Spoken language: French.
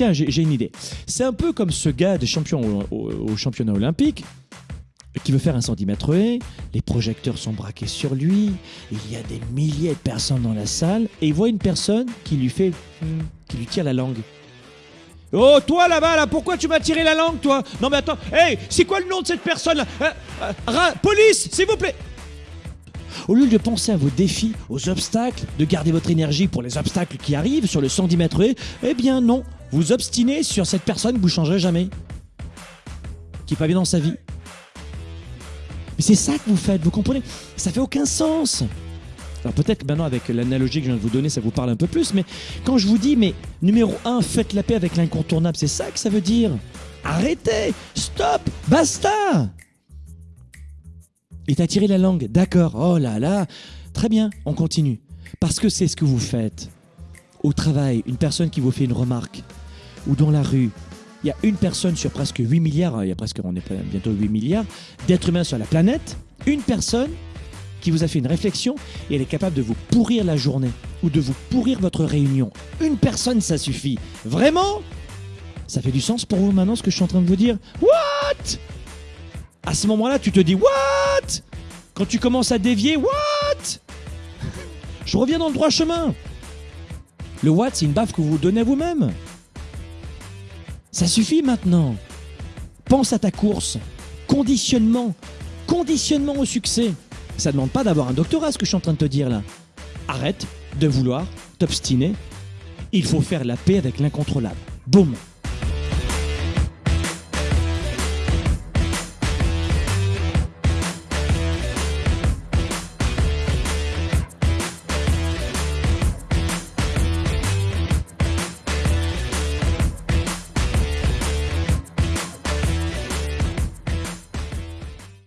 Tiens, j'ai une idée. C'est un peu comme ce gars de champion au, championnat olympique qui veut faire un centimètre haie. Les projecteurs sont braqués sur lui. Il y a des milliers de personnes dans la salle et il voit une personne qui lui fait, hmm, qui lui tire la langue. Oh, toi là-bas, là, pourquoi tu m'as tiré la langue, toi? Non, mais attends, hey, c'est quoi le nom de cette personne-là? Euh, euh, Police, s'il vous plaît Au lieu de penser à vos défis, aux obstacles, de garder votre énergie pour les obstacles qui arrivent sur le 110 mètres haies, eh bien non, vous obstinez sur cette personne que vous changerez jamais. Qui est pas bien dans sa vie. Mais c'est ça que vous faites, vous comprenez? Ça fait aucun sens. Alors peut-être maintenant avec l'analogie que je viens de vous donner, ça vous parle un peu plus, mais quand je vous dis, mais numéro 1, faites la paix avec l'incontournable, c'est ça que ça veut dire? Arrêtez, stop, basta. Il t'a tiré la langue, d'accord, oh là là, très bien, on continue. Parce que c'est ce que vous faites. Au travail, une personne qui vous fait une remarque, ou dans la rue, il y a une personne sur presque 8 milliards, hein, il y a presque, on est bientôt 8 milliards d'êtres humains sur la planète, une personne qui vous a fait une réflexion et elle est capable de vous pourrir la journée ou de vous pourrir votre réunion. Une personne, ça suffit. Vraiment? Ça fait du sens pour vous maintenant ce que je suis en train de vous dire? What? À ce moment-là, tu te dis What? Quand tu commences à dévier, What? Je reviens dans le droit chemin. Le what, c'est une baffe que vous vous donnez à vous-même. Ça suffit maintenant. Pense à ta course. Conditionnement. Conditionnement au succès. Ça ne demande pas d'avoir un doctorat, ce que je suis en train de te dire là. Arrête de vouloir t'obstiner. Il faut faire la paix avec l'incontrôlable. Boum